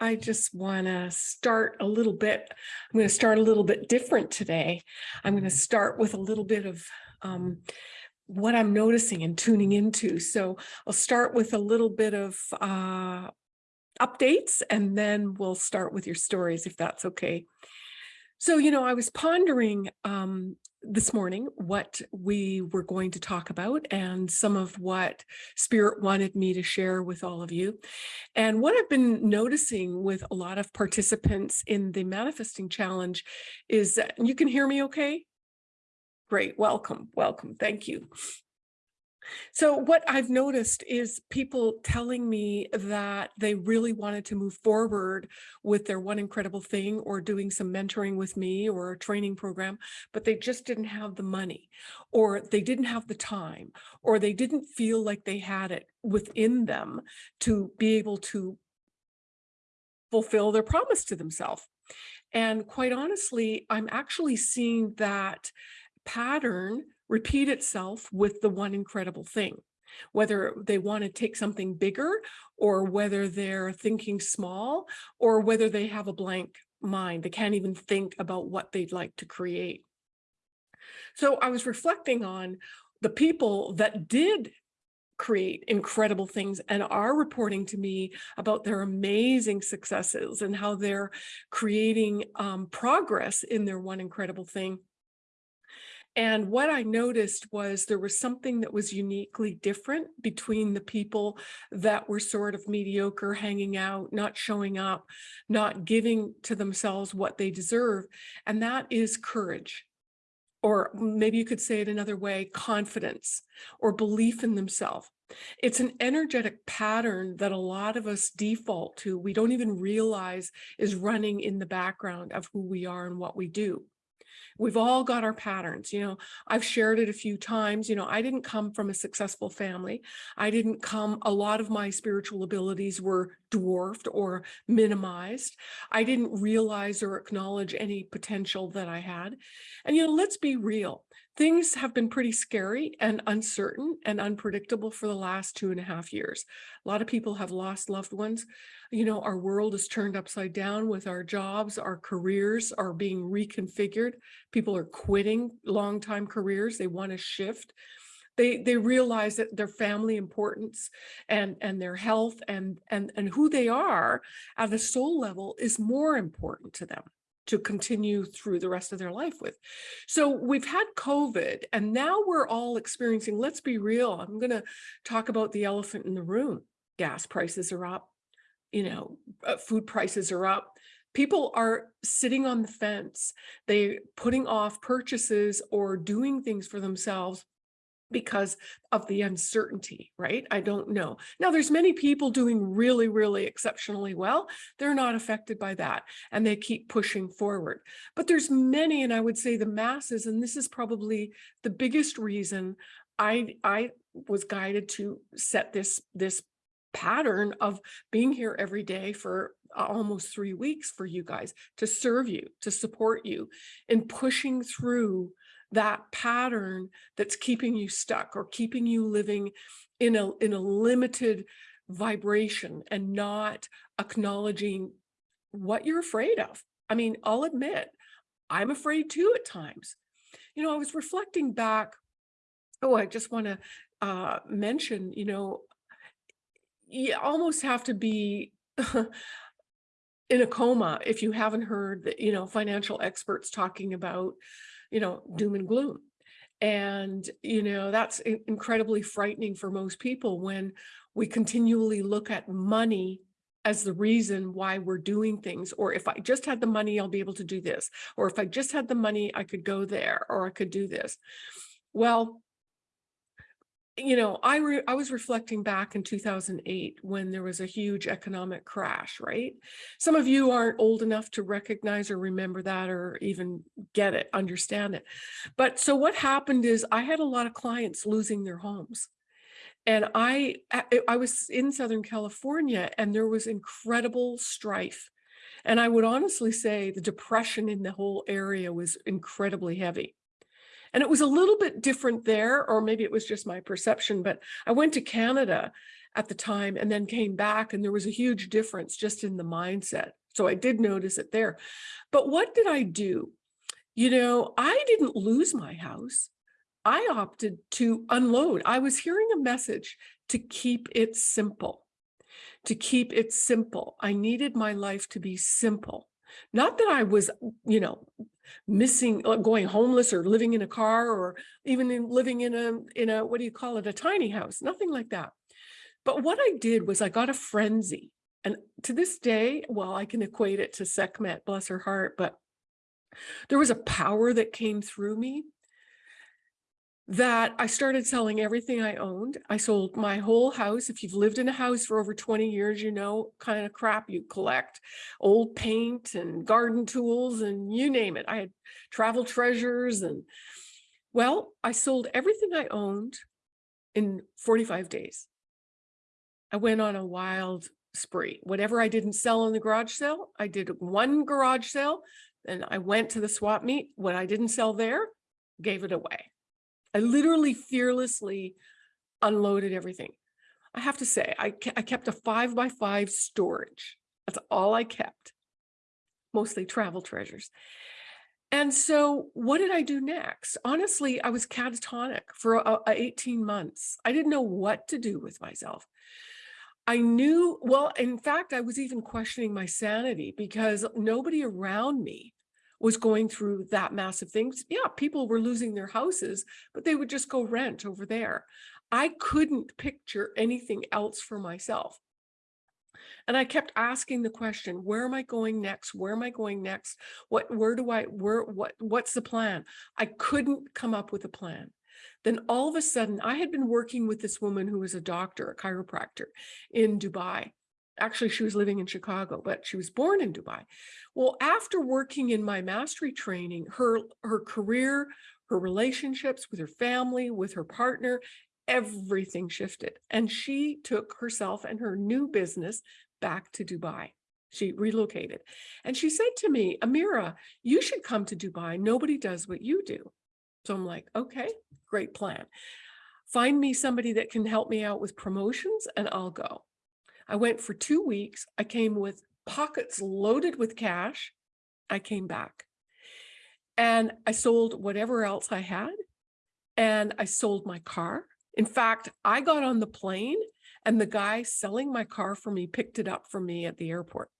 I just want to start a little bit. I'm going to start a little bit different today. I'm going to start with a little bit of um, what I'm noticing and tuning into. So I'll start with a little bit of uh, updates and then we'll start with your stories if that's okay. So, you know, I was pondering um, this morning what we were going to talk about and some of what Spirit wanted me to share with all of you. And what I've been noticing with a lot of participants in the Manifesting Challenge is that, you can hear me okay? Great, welcome, welcome, thank you. So what I've noticed is people telling me that they really wanted to move forward with their one incredible thing or doing some mentoring with me or a training program, but they just didn't have the money or they didn't have the time or they didn't feel like they had it within them to be able to fulfill their promise to themselves. And quite honestly, I'm actually seeing that pattern repeat itself with the one incredible thing, whether they want to take something bigger or whether they're thinking small or whether they have a blank mind. They can't even think about what they'd like to create. So I was reflecting on the people that did create incredible things and are reporting to me about their amazing successes and how they're creating um, progress in their one incredible thing. And what I noticed was there was something that was uniquely different between the people that were sort of mediocre, hanging out, not showing up, not giving to themselves what they deserve. And that is courage. Or maybe you could say it another way, confidence or belief in themselves. It's an energetic pattern that a lot of us default to. We don't even realize is running in the background of who we are and what we do. We've all got our patterns. You know, I've shared it a few times. You know, I didn't come from a successful family. I didn't come, a lot of my spiritual abilities were dwarfed or minimized. I didn't realize or acknowledge any potential that I had. And, you know, let's be real things have been pretty scary and uncertain and unpredictable for the last two and a half years. A lot of people have lost loved ones. You know, our world is turned upside down with our jobs, our careers are being reconfigured. People are quitting long-time careers. They want to shift. They, they realize that their family importance and, and their health and, and, and who they are at a soul level is more important to them to continue through the rest of their life with. So we've had COVID and now we're all experiencing, let's be real, I'm going to talk about the elephant in the room. Gas prices are up, you know, uh, food prices are up. People are sitting on the fence. They putting off purchases or doing things for themselves because of the uncertainty, right? I don't know. Now, there's many people doing really, really exceptionally well. They're not affected by that and they keep pushing forward. But there's many, and I would say the masses, and this is probably the biggest reason I, I was guided to set this, this pattern of being here every day for uh, almost three weeks for you guys to serve you, to support you in pushing through that pattern that's keeping you stuck or keeping you living in a, in a limited vibration and not acknowledging what you're afraid of. I mean, I'll admit, I'm afraid too at times. You know, I was reflecting back. Oh, I just want to uh, mention, you know, you almost have to be in a coma if you haven't heard that, you know, financial experts talking about you know, doom and gloom. And, you know, that's incredibly frightening for most people when we continually look at money as the reason why we're doing things. Or if I just had the money, I'll be able to do this. Or if I just had the money, I could go there or I could do this. Well, you know, I I was reflecting back in 2008 when there was a huge economic crash, right? Some of you aren't old enough to recognize or remember that or even get it, understand it. But so what happened is I had a lot of clients losing their homes. And I, I was in Southern California and there was incredible strife. And I would honestly say the depression in the whole area was incredibly heavy. And it was a little bit different there, or maybe it was just my perception, but I went to Canada at the time and then came back and there was a huge difference just in the mindset. So I did notice it there. But what did I do? You know, I didn't lose my house. I opted to unload. I was hearing a message to keep it simple, to keep it simple. I needed my life to be simple. Not that I was, you know, missing, uh, going homeless or living in a car or even in living in a, in a, what do you call it, a tiny house, nothing like that. But what I did was I got a frenzy. And to this day, well, I can equate it to Sekhmet, bless her heart, but there was a power that came through me that I started selling everything I owned. I sold my whole house. If you've lived in a house for over 20 years, you know kind of crap you collect, old paint and garden tools and you name it. I had travel treasures and well, I sold everything I owned in 45 days. I went on a wild spree. Whatever I didn't sell in the garage sale, I did one garage sale, then I went to the swap meet. What I didn't sell there, gave it away. I literally fearlessly unloaded everything. I have to say, I, I kept a five by five storage. That's all I kept, mostly travel treasures. And so what did I do next? Honestly, I was catatonic for a, a 18 months. I didn't know what to do with myself. I knew, well, in fact, I was even questioning my sanity because nobody around me was going through that massive things. Yeah, people were losing their houses, but they would just go rent over there. I couldn't picture anything else for myself. And I kept asking the question, where am I going next? Where am I going next? What, where do I, where, what, what's the plan? I couldn't come up with a plan. Then all of a sudden, I had been working with this woman who was a doctor, a chiropractor in Dubai. Actually, she was living in Chicago, but she was born in Dubai. Well, after working in my mastery training, her, her career, her relationships with her family, with her partner, everything shifted. And she took herself and her new business back to Dubai. She relocated. And she said to me, Amira, you should come to Dubai. Nobody does what you do. So I'm like, okay, great plan. Find me somebody that can help me out with promotions and I'll go. I went for two weeks. I came with pockets loaded with cash. I came back and I sold whatever else I had and I sold my car. In fact, I got on the plane and the guy selling my car for me picked it up for me at the airport.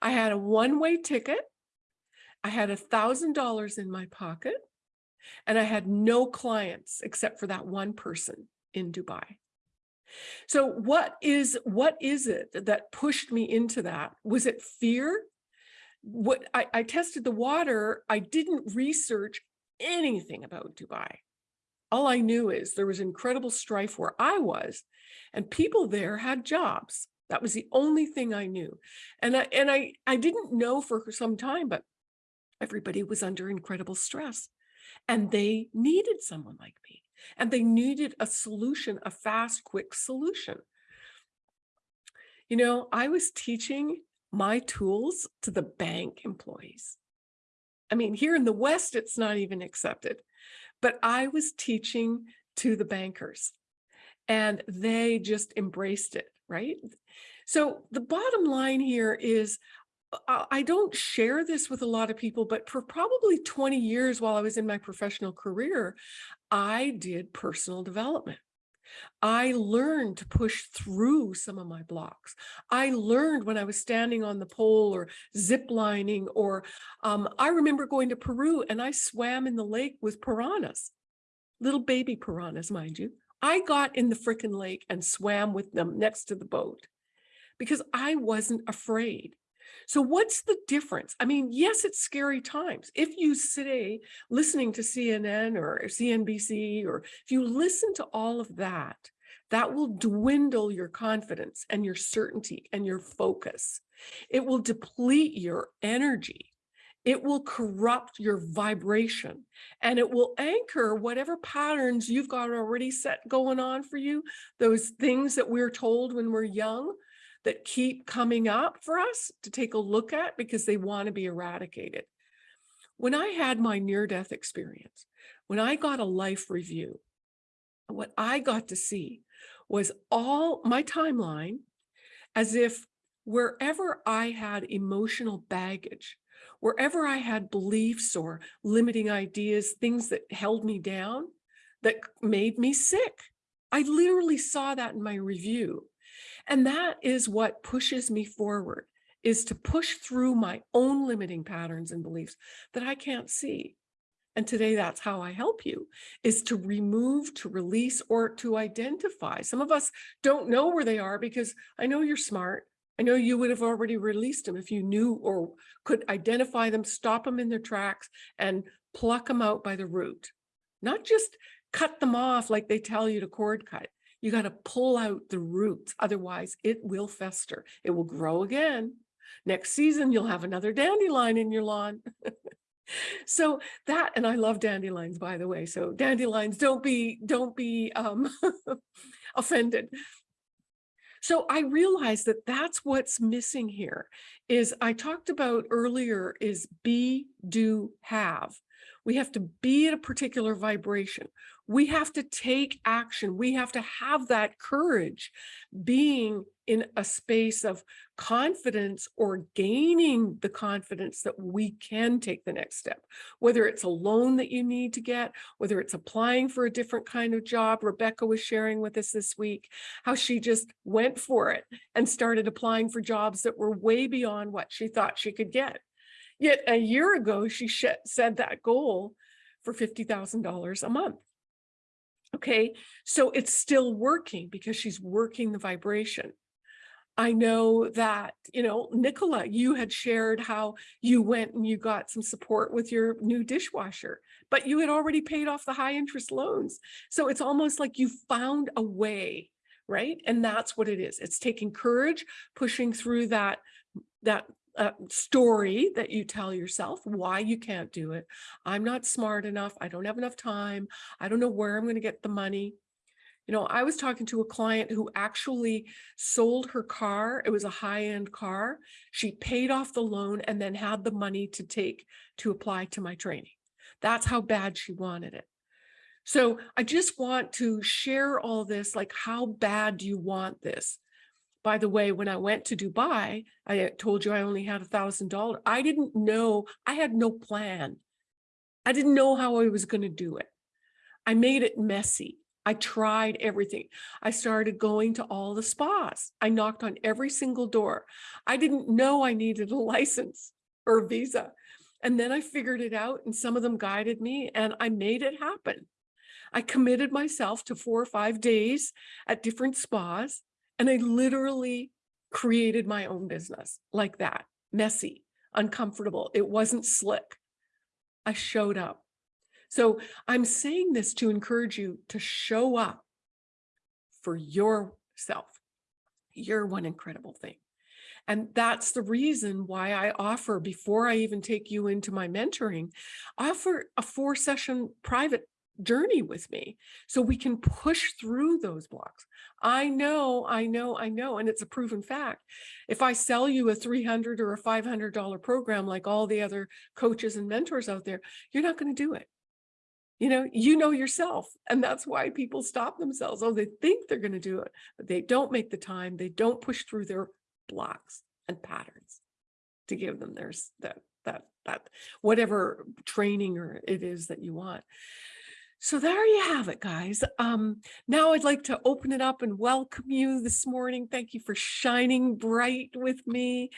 I had a one-way ticket. I had a thousand dollars in my pocket and I had no clients except for that one person in Dubai. So what is what is it that pushed me into that? Was it fear? What I, I tested the water. I didn't research anything about Dubai. All I knew is there was incredible strife where I was, and people there had jobs. That was the only thing I knew. And I and I I didn't know for some time, but everybody was under incredible stress. And they needed someone like me. And they needed a solution, a fast, quick solution. You know, I was teaching my tools to the bank employees. I mean, here in the West, it's not even accepted, but I was teaching to the bankers and they just embraced it, right? So the bottom line here is I don't share this with a lot of people, but for probably 20 years while I was in my professional career, I did personal development. I learned to push through some of my blocks. I learned when I was standing on the pole or zip lining, or um, I remember going to Peru and I swam in the lake with piranhas, little baby piranhas, mind you. I got in the frickin' lake and swam with them next to the boat because I wasn't afraid. So what's the difference? I mean, yes, it's scary times. If you say listening to CNN or CNBC, or if you listen to all of that, that will dwindle your confidence and your certainty and your focus. It will deplete your energy. It will corrupt your vibration and it will anchor whatever patterns you've got already set going on for you, those things that we're told when we're young, that keep coming up for us to take a look at because they want to be eradicated. When I had my near-death experience, when I got a life review, what I got to see was all my timeline as if wherever I had emotional baggage, wherever I had beliefs or limiting ideas, things that held me down, that made me sick. I literally saw that in my review. And that is what pushes me forward, is to push through my own limiting patterns and beliefs that I can't see. And today that's how I help you is to remove, to release, or to identify. Some of us don't know where they are because I know you're smart. I know you would have already released them if you knew or could identify them, stop them in their tracks and pluck them out by the root. Not just cut them off like they tell you to cord cut. You got to pull out the roots. Otherwise it will fester. It will grow again. Next season, you'll have another dandelion in your lawn. so that, and I love dandelions, by the way. So dandelions, don't be, don't be um, offended. So I realized that that's what's missing here is I talked about earlier is be, do, have. We have to be at a particular vibration. We have to take action. We have to have that courage being in a space of confidence or gaining the confidence that we can take the next step, whether it's a loan that you need to get, whether it's applying for a different kind of job. Rebecca was sharing with us this week how she just went for it and started applying for jobs that were way beyond what she thought she could get. Yet a year ago, she said that goal for $50,000 a month. Okay, so it's still working because she's working the vibration. I know that, you know, Nicola, you had shared how you went and you got some support with your new dishwasher, but you had already paid off the high interest loans. So it's almost like you found a way, right? And that's what it is. It's taking courage, pushing through that, that uh, story that you tell yourself why you can't do it. I'm not smart enough. I don't have enough time. I don't know where I'm going to get the money. You know, I was talking to a client who actually sold her car. It was a high-end car. She paid off the loan and then had the money to take to apply to my training. That's how bad she wanted it. So I just want to share all this, like how bad do you want this? By the way, when I went to Dubai, I told you I only had a thousand dollars. I didn't know, I had no plan. I didn't know how I was going to do it. I made it messy. I tried everything. I started going to all the spas. I knocked on every single door. I didn't know I needed a license or a visa. And then I figured it out and some of them guided me and I made it happen. I committed myself to four or five days at different spas and I literally created my own business like that, messy, uncomfortable. It wasn't slick. I showed up. So I'm saying this to encourage you to show up for yourself. You're one incredible thing. And that's the reason why I offer, before I even take you into my mentoring, offer a four session private journey with me so we can push through those blocks. I know, I know, I know, and it's a proven fact. If I sell you a 300 or a $500 program like all the other coaches and mentors out there, you're not going to do it. You know, you know yourself, and that's why people stop themselves. Oh, they think they're going to do it, but they don't make the time. They don't push through their blocks and patterns to give them their that that that whatever training or it is that you want. So there you have it, guys. Um, now I'd like to open it up and welcome you this morning. Thank you for shining bright with me.